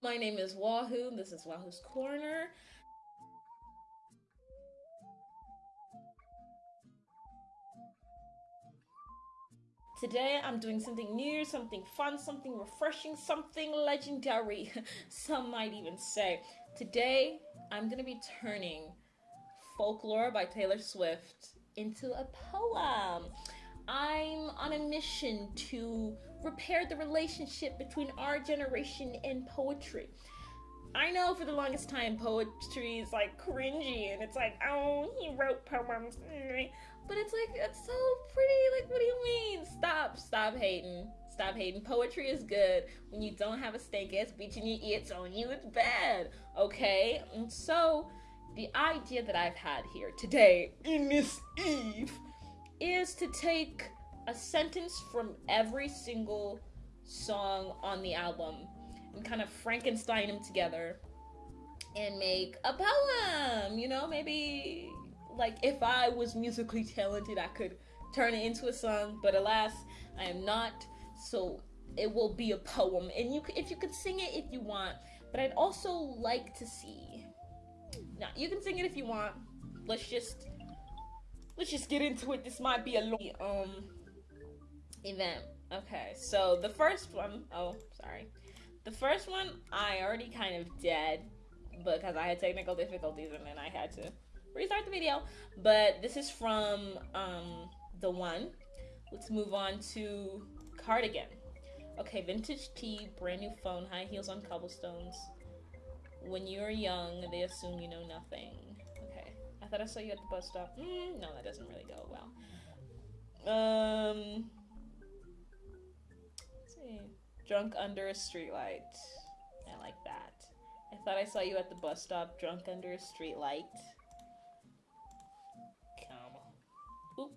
My name is Wahoo. This is Wahoo's Corner. Today I'm doing something new, something fun, something refreshing, something legendary, some might even say. Today I'm gonna be turning Folklore by Taylor Swift into a poem. I'm on a mission to repair the relationship between our generation and poetry. I know for the longest time poetry is like cringy and it's like, oh, he wrote poems. Mm-hmm. But it's like, it's so pretty. Like, what do you mean? Stop, stop hating. Stop hating. Poetry is good. When you don't have a stank ass bitch in your ear on you it's bad. Okay? And so, the idea that I've had here today in this Eve is to take a sentence from every single song on the album and kind of Frankenstein them together and make a poem. You know, maybe like if I was musically talented, I could turn it into a song, but alas, I am not. So it will be a poem, and you if you could sing it if you want. But I'd also like to see. Now you can sing it if you want. Let's just let's just get into it. This might be a long um event. Okay, so the first one, oh, sorry. The first one I already kind of did because I had technical difficulties and then I had to restart the video. But this is from um, the one. Let's move on to cardigan. Okay, vintage tee, brand new phone, high heels on cobblestones. When you're young, they assume you know nothing. Okay, I thought I saw you at the bus stop. Mm, no, that doesn't really go well. Um. Drunk under a streetlight. I like that. I thought I saw you at the bus stop, drunk under a streetlight. Come. Oop.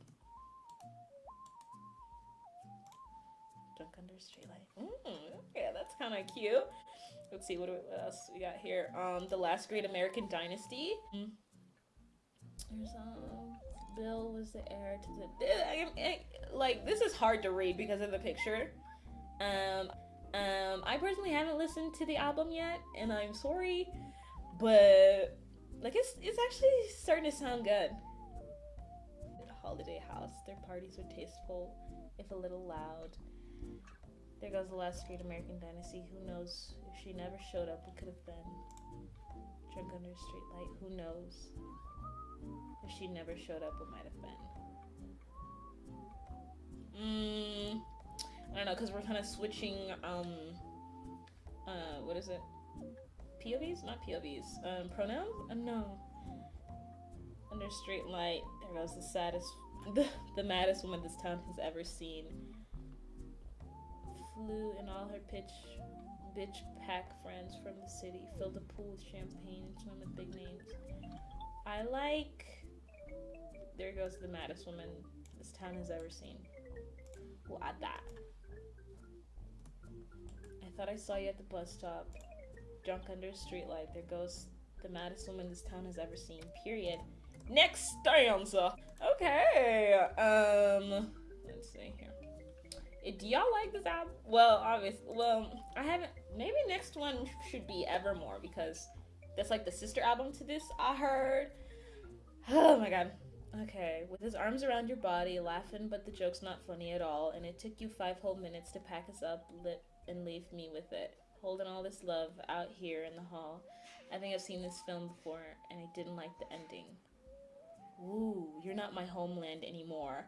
Drunk under a streetlight. Mm, okay, that's kind of cute. Let's see what, what, else we got here. Um, the last great American dynasty. Mm. There's um, Bill was the heir to the. I, I, like this is hard to read because of the picture. I personally haven't listened to the album yet, and I'm sorry, but like it's it's actually starting to sound good holiday house. Their parties were tasteful, if a little loud. There goes the last great American dynasty. Who knows? If she never showed up, what could have been? Drunk under a streetlight. Who knows? If she never showed up, what might have been? Hmm. I don't know, because we're kind of switching, um, uh, what is it? POVs? Not POVs. Um, pronouns? Uh, no. Under street light, there goes the saddest, the, the maddest woman this town has ever seen. Flew in all her pitch, bitch pack friends from the city, filled the pool with champagne and swam with big names. I like. There goes the maddest woman this town has ever seen. I thought I saw you at the bus stop, drunk under a streetlight. There goes the maddest woman this town has ever seen. Period. Next stanza. Okay. Um. Let's see here. Eh, do y'all like this album? Well, obviously. Well, I haven't. Maybe next one should be Evermore because that's like the sister album to this. I heard. Oh my god. Okay, with his arms around your body, laughing, but the joke's not funny at all, and it took you five whole minutes to pack us up, lit, and leave me with it. Holding all this love out here in the hall. I think I've seen this film before, and I didn't like the ending. Ooh, you're not my homeland anymore.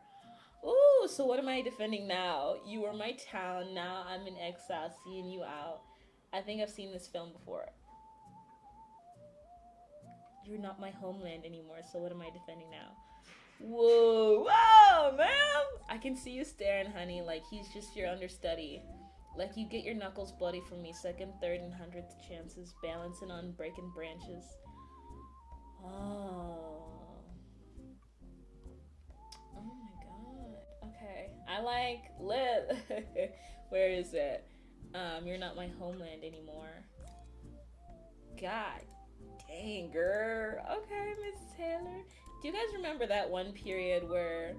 Ooh, so what am I defending now? You were my town, now I'm in exile, seeing you out. I think I've seen this film before. You're not my homeland anymore, so what am I defending now? Whoa, whoa, man! I can see you staring, honey, like he's just your understudy. Like you get your knuckles bloody from me, second, third, and hundredth chances, balancing on breaking branches. Oh. Oh my god. Okay. I like live. Where is it? Um, you're not my homeland anymore. God dang, girl. Okay, Miss Taylor. Do you guys remember that one period where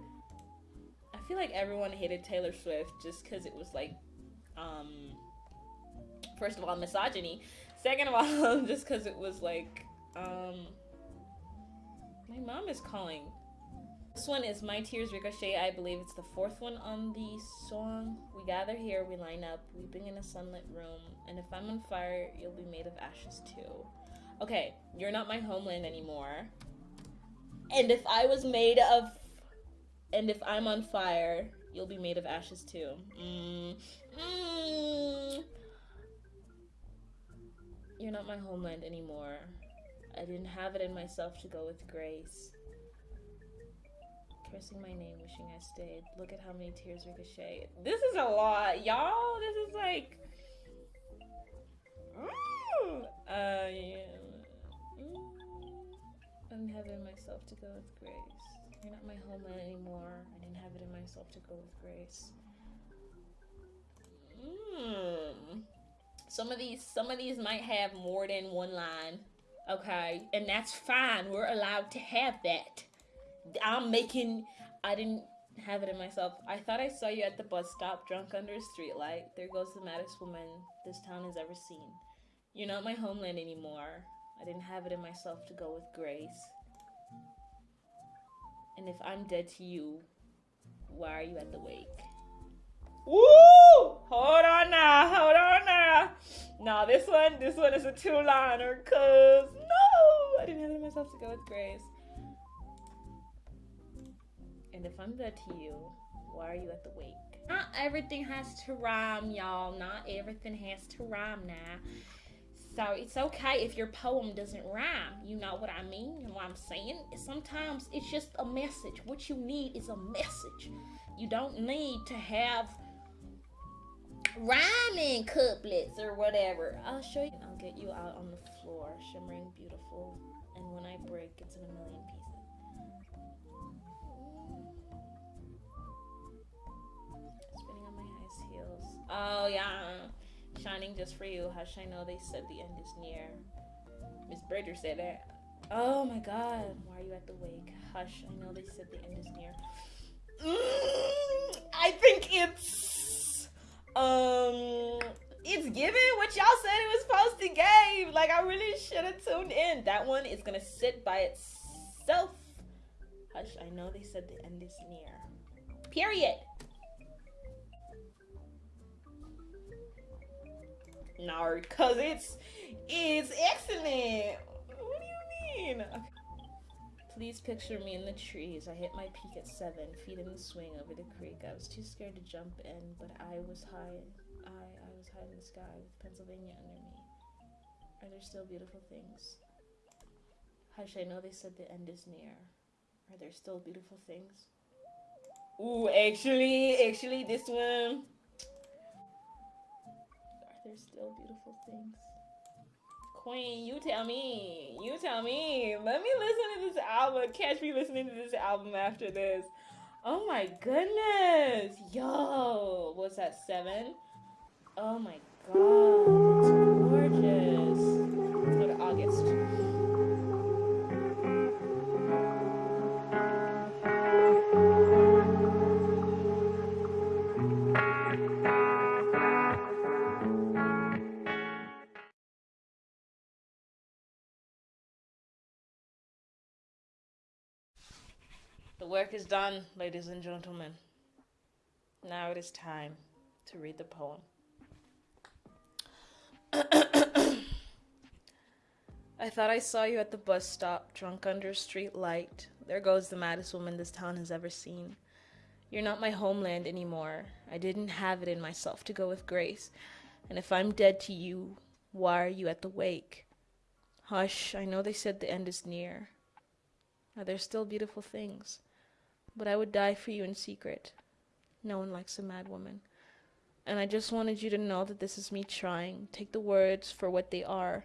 I feel like everyone hated Taylor Swift just because it was like, um, first of all, misogyny, Second of all, just because it was like, um, my mom is calling. This one is My Tears Ricochet. I believe it's the fourth one on the song. We gather here, we line up, weeping in a sunlit room, and if I'm on fire, you'll be made of ashes too. Okay, you're not my homeland anymore. And if I was made of. And if I'm on fire, you'll be made of ashes too. Mm. Mm. You're not my homeland anymore. I didn't have it in myself to go with grace. Cursing my name, wishing I stayed. Look at how many tears ricochet. This is a lot, y'all. This is like. Mm. Uh, yeah. Mm. I didn't have it in myself to go with grace. You're not my homeland anymore. I didn't have it in myself to go with grace. Mm. Some of these, some of these might have more than one line. Okay, and that's fine. We're allowed to have that. I'm making. I didn't have it in myself. I thought I saw you at the bus stop, drunk under a streetlight. There goes the maddest woman this town has ever seen. You're not my homeland anymore. I didn't have it in myself to go with grace. And if I'm dead to you, why are you at the wake? Woo! Hold on now, hold on now. Now this one, this one is a two-liner, cause no, I didn't have myself to go with grace. And if I'm dead to you, why are you at the wake? Not everything has to rhyme, y'all. Not everything has to rhyme now. So it's okay if your poem doesn't rhyme. You know what I mean? Know what I'm saying? Sometimes it's just a message. What you need is a message. You don't need to have rhyming couplets or whatever. I'll show you. I'll get you out on the floor, shimmering beautiful. And when I break, it's in a million pieces. Spinning on my highest heels. Oh, yeah. Shining just for you. Hush, I know they said the end is near. Miss Bridger said that. Oh my god. Why are you at the wake? Hush, I know they said the end is near. Mm, I think it's um it's given what y'all said it was supposed to give. Like I really should have tuned in. That one is gonna sit by itself. Hush, I know they said the end is near. Period. No, cause it's it's excellent. What do you mean? Please picture me in the trees. I hit my peak at seven, feet in the swing over the creek. I was too scared to jump in, but I was high. I I was high in the sky with Pennsylvania under me. Are there still beautiful things? Hush, I know they said the end is near. Are there still beautiful things? Ooh, actually, actually, this one there's still beautiful things. Queen, you tell me. You tell me. Let me listen to this album. Catch me listening to this album after this. Oh my goodness. Yo. What's that? Seven? Oh my god. It's gorgeous. Let's go to August. The work is done, ladies and gentlemen. Now it is time to read the poem. I thought I saw you at the bus stop, drunk under a street light. There goes the maddest woman this town has ever seen. You're not my homeland anymore. I didn't have it in myself to go with grace. And if I'm dead to you, why are you at the wake? Hush, I know they said the end is near. Are there still beautiful things? But I would die for you in secret. No one likes a mad woman. And I just wanted you to know that this is me trying. Take the words for what they are.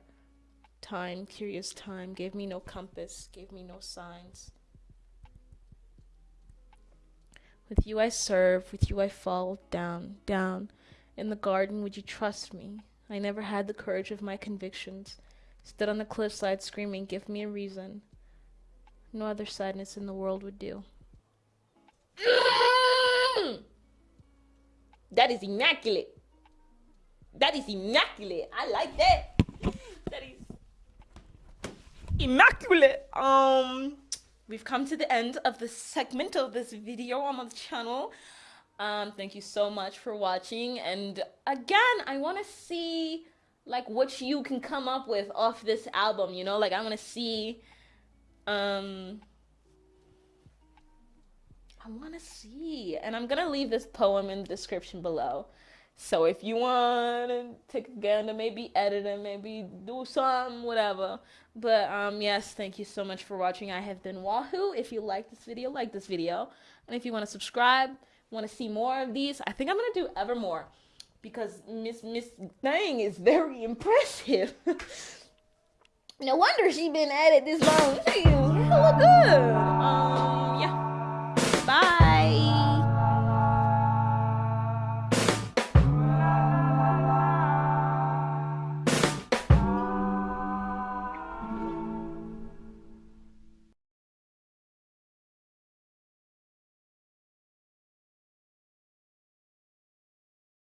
Time, curious time, gave me no compass, gave me no signs. With you I serve, with you I fall down, down. In the garden, would you trust me? I never had the courage of my convictions. Stood on the cliffside screaming, Give me a reason. No other sadness in the world would do. That is immaculate. That is immaculate. I like that. That is immaculate. Um, we've come to the end of the segment of this video on the channel. Um, thank you so much for watching. And again, I want to see like what you can come up with off this album, you know? Like I want to see um I want to see. And I'm going to leave this poem in the description below. So if you want to take a gander, maybe edit it, maybe do something, whatever. But um, yes, thank you so much for watching. I have been Wahoo. If you like this video, like this video. And if you want to subscribe, want to see more of these, I think I'm going to do Evermore. Because Miss Miss Thing is very impressive. No wonder she been at it this long. She hella good. Um.